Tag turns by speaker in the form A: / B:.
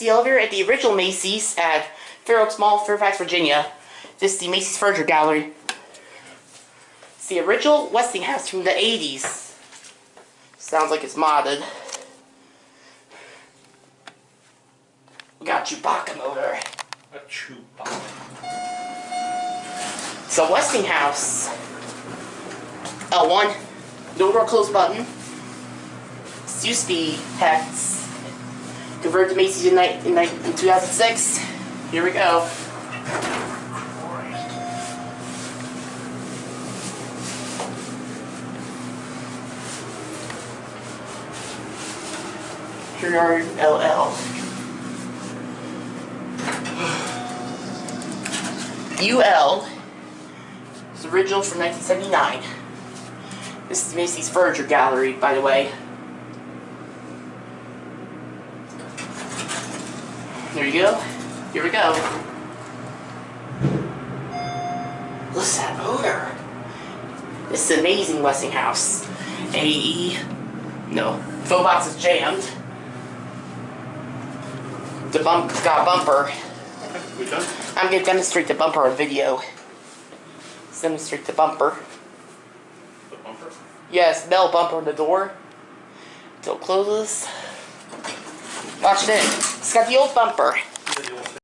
A: the elevator at the original Macy's at Fair Oaks Mall, Fairfax, Virginia. This is the Macy's Furniture Gallery. It's the original Westinghouse from the 80s. Sounds like it's modded. We got Chewbacca motor.
B: A Chewbacca.
A: It's a Westinghouse. L1. No door close button. This used to be Hecht's. Converted to Macy's in, in, in 2006. Here we go. Cunard LL. UL it's original from 1979. This is Macy's Furniture Gallery, by the way. There you go. Here we go. To that motor. This is amazing Westinghouse. AE. No. Phone box is jammed. The bump got a bumper.
B: We done?
A: I'm gonna demonstrate the bumper on video. Let's demonstrate the bumper.
B: The bumper?
A: Yes, bell bumper on the door. Till it closes. Watch this. It's got the old bumper.